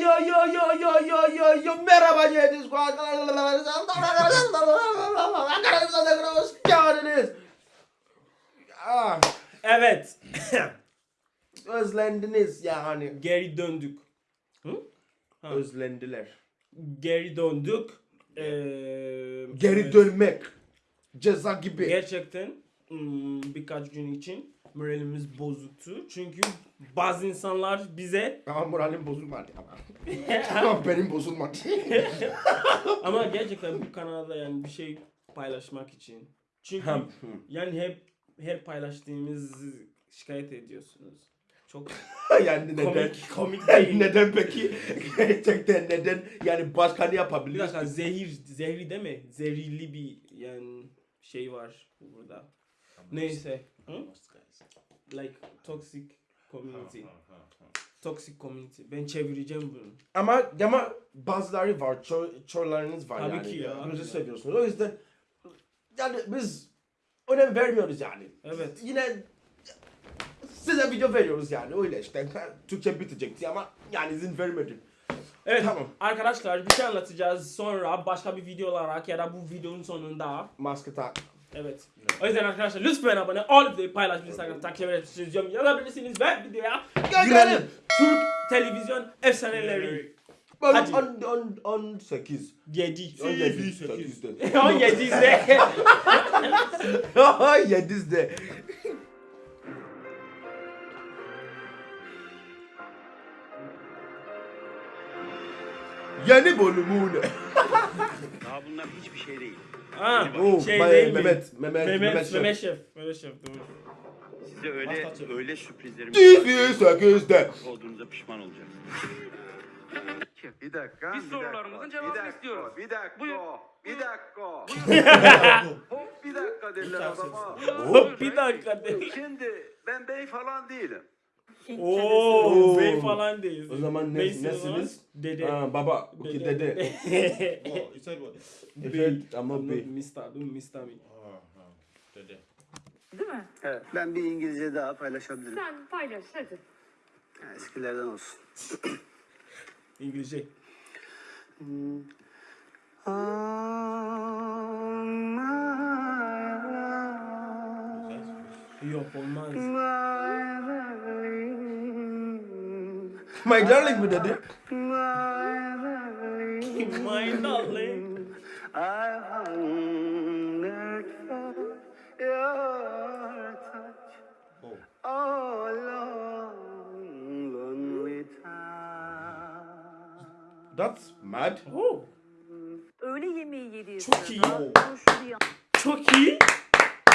yo yo yo yo yo yo yo merhaba. Ah, Evet. özlendiniz yani. Geri döndük. Ha. Özlendiler. Geri döndük. Ee, Geri evet. dönmek. Ceza gibi. Gerçekten hmm, birkaç gün için moralimiz bozuktu. Çünkü bazı insanlar bize Ama moralim bozulmadı ama. Ama benim bozulmadı. ama gerçekten bu kanalda yani bir şey paylaşmak için. Çünkü yani hep her paylaştığımız şikayet ediyorsunuz. Çok yani neden? komik komik değil. neden peki? Gerçekten neden? Yani başka ne Bir yapabiliriz? dakika zehir, zehri mi? Zehirli bir yani şey var burada. Neyse. Hı? Like toxic community. Toxic community. Ben çevireceğim bunu. Ama ama bazıları var, ço çorlarınız var Tabii yani. ki ya. Bizi seviyorsunuz. O yüzden yani biz önem vermiyoruz yani. Evet. Yine size video veriyoruz yani öyle işte. Türkçe bitecekti ama yani izin vermedim. Evet Tamam. arkadaşlar bir şey anlatacağız sonra başka bir video olarak ya da bu videonun sonunda. Maske tak. Evet. O yüzden arkadaşlar lütfen abone ol ve paylaşmayı Instagram takip edebilirsiniz. Yorum yazabilirsiniz ve videoya girelim. Türk televizyon efsaneleri. Hadi. Hadi. 18. 7. 18. 8'de. 17'de. 7'de. Yeni bölümüne. Daha bunlar hiçbir şey değil. Ha, Oo, şey Bay- değil mi? Mehmet, Mehmet, Mehmet, Mehmet Mehmet, Şef. Şef. Mehmet Şef doğru. Size öyle öyle sürprizlerimiz TV 8'de. olduğunuza pişman olacaksınız. Bir dakika. Biz bir sorularımızın dakika, cevabını bir dakika, istiyoruz. Bir dakika. Buyur. Bir dakika. Hop bir dakika dediler adama. Hop bir dakika. Şimdi ben bey falan değilim. Oo, bey falan değil. O zaman ne- nesiniz? Dede. Ha, baba, okay, dede. Oh, you said what? Evet ama Not bey. Mr. Don't Mr. me. Oh, dede. Değil mi? Evet. Ben bir İngilizce daha paylaşabilirim. Sen paylaş hadi. Ha, Eskilerden olsun. İngilizce. Yok olmaz. My darling mi dedi? My darling. I hungered for your touch. Oh. Oh, long, lonely time. That's mad. Oh, Öğle yemeği yediği Çok iyi. çok iyi.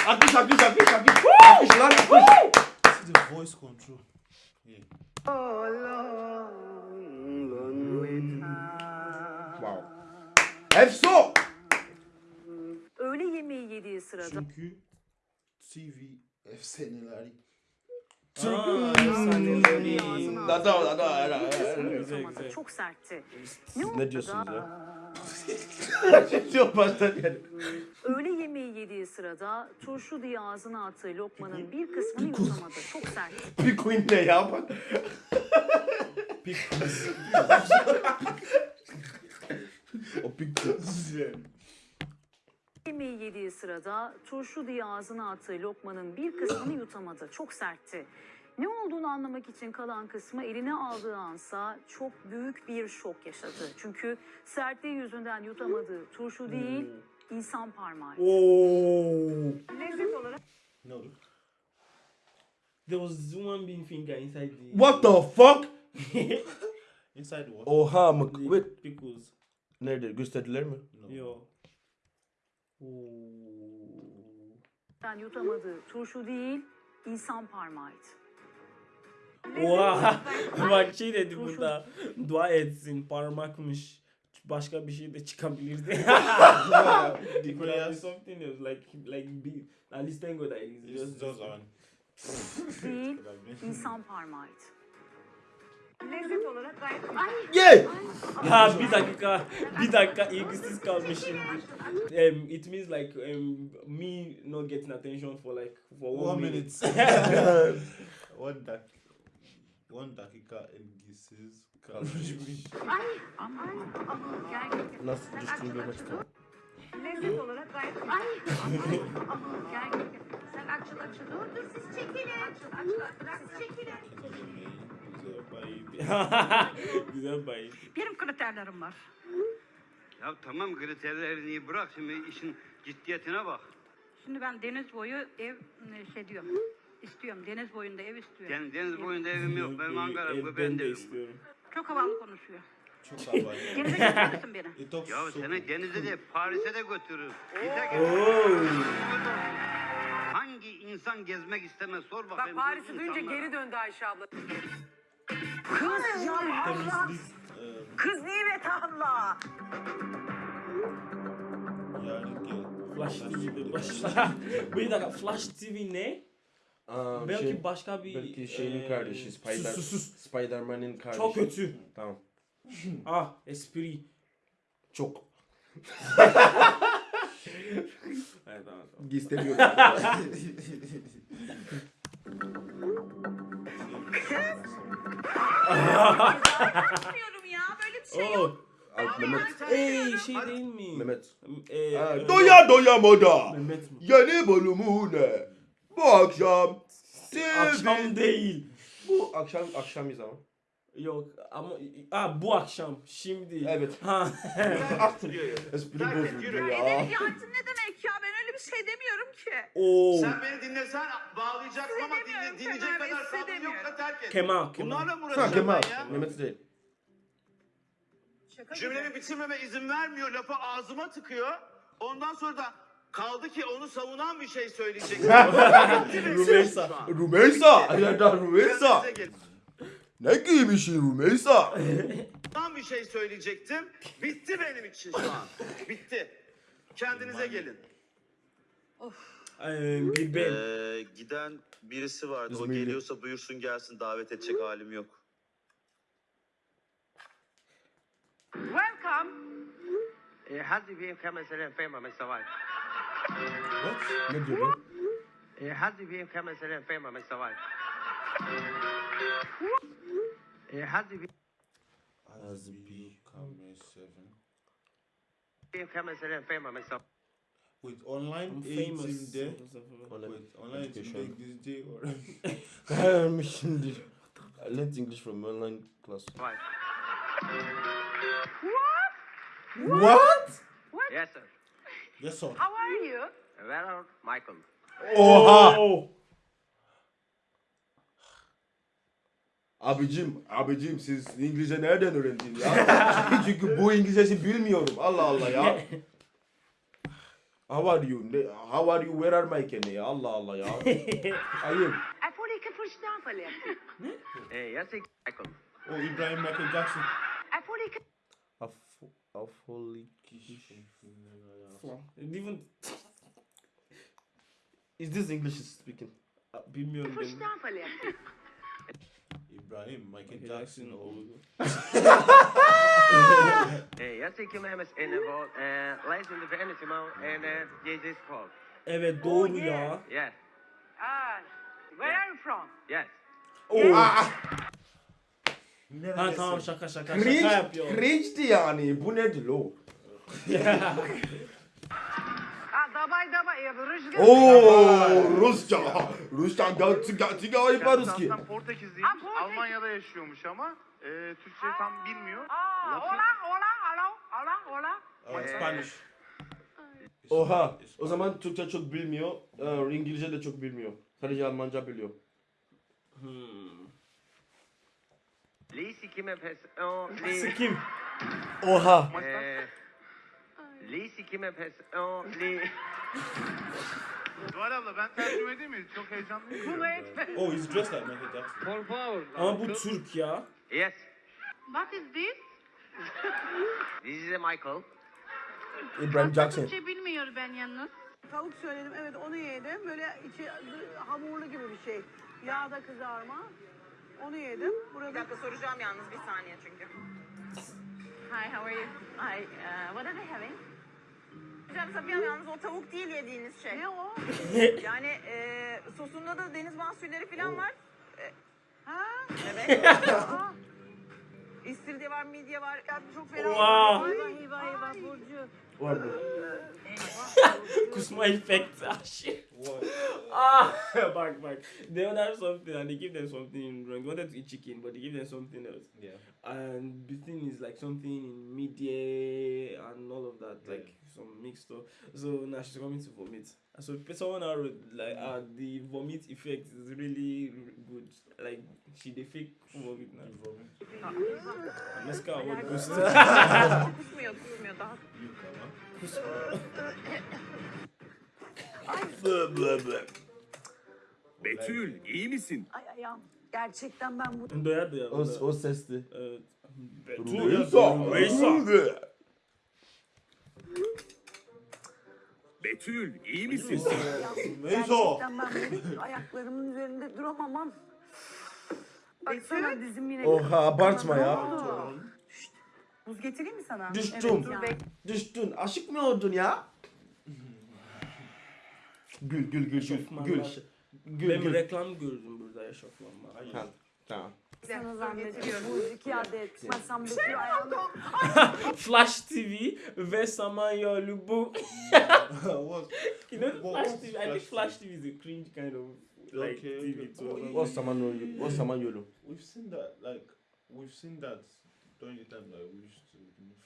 Akış, akış, akış, akış. Akış lan, akış. This is the voice control. Wow. Efso. öğle yemeği yediği sırada Çünkü TV efsaneleri. Aa, efsaneleri. Da da da da da. Çok sertti. Siz ne diyorsunuz ya? Çok baştan yani. Sırada turşu diye ağzına attığı lokmanın bir kısmını yutamadı. Çok sertti. Bir queen ne ya bak. O Yemeği yediği sırada turşu diye ağzına attığı lokmanın bir kısmını yutamadı. Çok sertti. Ne olduğunu anlamak için kalan kısmı eline aldığı ansa çok büyük bir şok yaşadı. Çünkü sertliği yüzünden yutamadığı turşu değil, insan parmağı. Oh. Lezzet olarak No. There was one being finger inside the. What the fuck? Inside what? Oha mı? Wait. pickles. Nerede? Gösterdiler mi? No. Yo. Oh. yutamadığı turşu değil, insan parmağıydı. Oha. Bak şey dedi burada. Dua etsin parmakmış. Başka bir şey de çıkabilirdi. It could have been something else like like be at least thank God that it's just just on. Değil, insan parmağıydı. Lezzet olarak gayet Yeah. Ha bir dakika, bir dakika ilgisiz kalmışımdır. Um, it means like um, me not getting attention for like for one, One minute. minute. What that? 10 dakika ilgisiz kalmış. Ay aman aman gel. Nasıl görmek açıl. istiyorum. Lezzet olarak gayet güzel. Ay aman aman gel. Sen açıl açıl. Dur dur siz çekilin. Açıl açıl. Bırak siz çekilin. Güzel bayım. Güzel bayım. Benim kriterlerim var. Ya tamam kriterlerini bırak şimdi işin ciddiyetine bak. Şimdi ben deniz boyu ev şey diyorum. İstiyorum. Deniz boyunda ev istiyorum. Yani deniz boyunda evim yok. Benim Ankara Ev- bu ben ben de de istiyorum. Çok havalı konuşuyor. Çok havalı. Denize götürür müsün beni? Talks Ya seni denize de Paris'e de götürürüm. Oo. Hangi insan gezmek istemez sor Bak bakayım. bu Paris'i duyunca geri döndü Ayşe abla. Temizlik e, Kız Nimet abla. gel. Flash TV'de başla. Bir dakika Flash TV ne? Aa, Belki şey, başka bir... belki şeyin eee, kardeşi Spider Sus sus. Spider-Man'in kardeşi. Çok kötü. Tamam. Ah espri. Çok. Evet tamam tamam. İstemiyorum. Bilmiyorum ya böyle bir şey yok. Oh. Mehmet. Ey şey değil mi? Mehmet. Ee, doya doya moda. Mehmet mi? Yeni bölümüne. Bu akşam. TV. Akşam değil. Bu akşam akşamız ama. Yok ama ah bu akşam şimdi. Evet. Ha. Espri bozuldu ya. Edebiyatın ne demek ya? Ben öyle bir şey demiyorum ki. Oo. Sen beni dinlesen bağlayacaksın ama dinle, dinleyecek Kemal Bey, kadar sabrın demiyorum. yoksa terk et. Kemal, Kemal. Bunlarla mı Ha uğraşacağım Kemal. ben ya? Mehmet değil. Cümlemi bitirmeme izin vermiyor. Lafı ağzıma tıkıyor. Ondan sonra da kaldı ki onu savunan bir şey söyleyecek. Rümeysa. Şu an. Rümeysa. Ya da Rümeysa. Kendinize gelin. Ne giymişsin Rümeysa? Tam bir şey söyleyecektim. Bitti benim için şu an. Bitti. Kendinize gelin. Ee, bir ben. Ee, giden birisi vardı. O İzmirli. geliyorsa buyursun gelsin. Davet edecek halim yok. Welcome. حد بيهم خمس آلاف فاهم من سواي Ne diyor lan? حد بيهم خمس آلاف فاهم من سواي حد As B Camera 7. بيهم خمس آلاف فاهم من سواي Wait, online I'm eğitimde famous. Online Wait, online eğitimde education. İngilizce öğren. Öğrenmişsindir. I learned English from online class. What? Yes sir Yes sir. How are you? Where are Michael? Oha! Abicim, abicim siz İngilizce nereden öğrendiniz ya? Çünkü bu İngilizcesi bilmiyorum. Allah Allah ya. How are you? Ne- How are you? Where are my kene ya? Allah Allah ya. Ayıp. Jag får lika först anfallet. Eh, Jag säger Michael O İbrahim Michael Jackson. Jag får lika... Af- Afolik. Even Is this English speaking? bilmiyorum Först ben. anfallet. İbrahim Michael Jackson oldu. Hennes innehåll eh, Läs under för Energy Mode and eh, JJ's Call Evet doğru ya. Yes, Ah, where are you from? yes Oo. Ah, Ha tamam şaka şaka şaka cringe, yapıyor. cringe'di yani. Bu nedir lo? Oo Rusça. Rusça da gerçek gayip var Ruski. Aslında Portekizliymiş. Almanya'da yaşıyormuş ama e, Türkçe tam bilmiyor. Aa, Latin- hola, hola, alo, hola, hola. Spanish. Oha. O zaman Türkçe çok bilmiyor. E, İngilizce de çok bilmiyor. Sadece Almanca biliyor. Hmm. Lee sikime pes... O, Lee. Sikim. Oha. Eee, Lisi Kimme Pes... Oh, Li... Zuhal abla ben tercüme edeyim mi? Çok heyecanlıyım. Bunu etme. Oh, he's dressed like Michael Jackson. Por favor Ama bu Türk ya. Yes, What is this? this is a Michael İbrahim Jackson. Türkçe bilmiyor ben yalnız. Tavuk söyledim evet onu yedim. Böyle içi hamurlu gibi bir şey. Yağda kızarma. Onu yedim. Burada... Bir dakika soracağım yalnız bir saniye çünkü. Hi, how are you? Hi, uh, what are they having? Hocam Safiye yalnız o tavuk değil yediğiniz şey. Ne o? yani e, sosunda da deniz mahsulleri falan var. E, Ha? Evet. Aa. İstiridye var, midye var. Ya çok fena. Wow. Eyvah eyvah eyvah Burcu. Var bu. Kusma. Ah shit. Ah, back, back. They would have something and they give them something wrong. They wanted to eat chicken, but they give them something else. Yeah. And the thing is like something in media and all of mixed stuff. So now she's coming to vomit. And so someone wrote like uh, the vomit effect is really good. Like she they fake vomit now. And let's go what goes Kusmuyor, kusmuyor daha. Betül iyi misin? Ay ayağım. Gerçekten ben bu Doya doya. O, o sesli. Evet. Betül iyi misin? gerçekten ben bu ayaklarımın üzerinde duramamam. Baksana dizim yine. Oha abartma ya. Buz getireyim mi sana? Düştüm. Evet, ya. Düştün. Aşık mı oldun ya? Gül gül gül gül. Gül. Gül Ben gül. reklam gördüm burada eşofmanla. Ha. İki adet. Ayağını. Flash TV ve Samanyolu bu. What? You know Flash what's TV? I think Flash TV is a cringe kind of like Okay, TV okay. too. O zaman yolu. O zaman yolu. We've seen that, like, we've seen that during the time that we used to.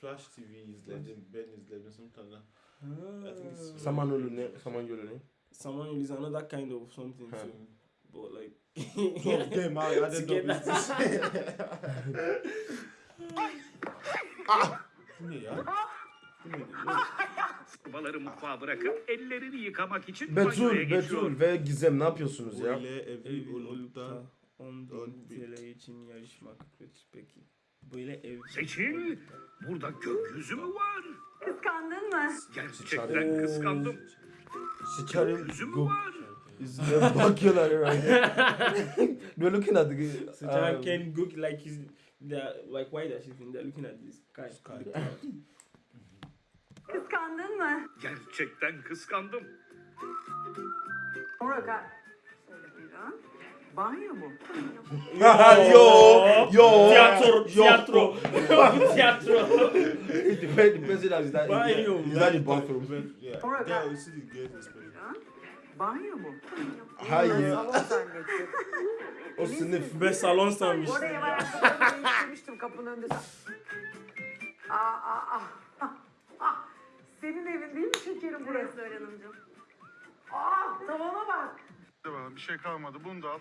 Flash TV is legend, Ben is legend, something like that. I think it's- Saman yolu ne? Saman yolu ne? Samanyolu is another kind of something too. But like Top game, I up Together. with this. Bu ne ya? Bu ne? Mutfağa bırakıp ellerini yıkamak için banyoya Betül, geçiyor. Betül ve Gizem ne yapıyorsunuz ya? Böyle evli Ev olup da da 10 on bin bin. TL için yarışmak kötü peki. Böyle ev. Seçil, burada gökyüzü mü var? Kıskandın mı? Gerçekten kıskandım. Sikerim. Gökyüzü mü var? Yüzüne bakıyorlar herhalde. They're looking at the So um, John can go like he's they're like why that she's they're looking at this guy. Kıskandın mı? Gerçekten kıskandım. Murat. Banyo mu? yo, yo, Tiyatro, yo. tiyatro, tiyatro. It depends, depends on is that Banyo. is that the bathroom? Yeah. There you see the gate is special. Banyo mu? Hayır. Salon zannettim. O sınıf. Ve salon sanmış. Oraya ben ayakkabılarımı değiştirmiştim kapının önünde. Aa, aa, aa. Ah. Senin evin değil mi şekerim burası? Öğren Hanımcığım. Aa, tavana bak. Bir şey kalmadı. Bunu da al.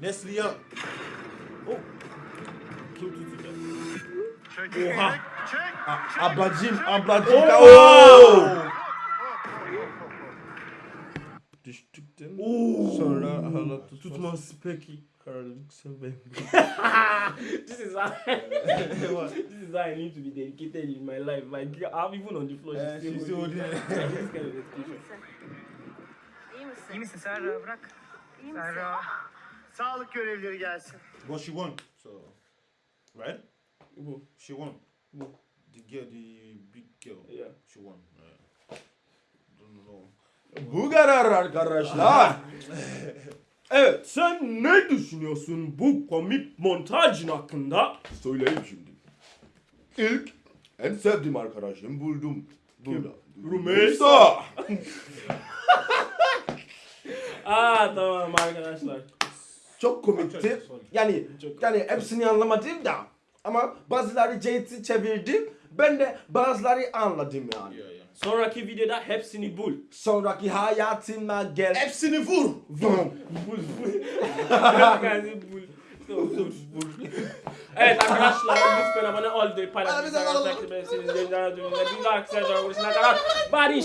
Nesli ya. Kim tutacak? Çek. Oha. Çek. Çek. Ablacım, ablacım. Oo. Oo. Düştükten sonra hala tutmaz. Tutmaz peki. Kararlılık seven. this is how this is how I need to be dedicated in my life. Like I'm even on the floor. Eh, she's still holding holding it. this kind of dedication. İyi misin? İyi misin Serra bırak. İyi misin? Serra. Sağlık görevlileri gelsin. But she won, so right? Who? She won. Who? The girl, the big girl. Yeah. She won. Yeah. Don't know. Bu kadar arkadaşlar. evet sen ne düşünüyorsun bu komik montajın hakkında? Söyleyeyim şimdi. İlk en sevdiğim arkadaşım buldum. Burada. Rümeysa. Aa tamam arkadaşlar. Çok komikti. Yani yani hepsini anlamadım da. Ama bazıları Jade'i çevirdim. Ben de bazıları anladım yani. Sonraki videoda hepsini bul. Sonraki hayatıma gel. Hepsini vur. Vur. Bul. Bul. bul. evet arkadaşlar lütfen abone olmayı, paylaşmayı, takip etmeyi, bildirimleri açmayı, bir dahaki barış.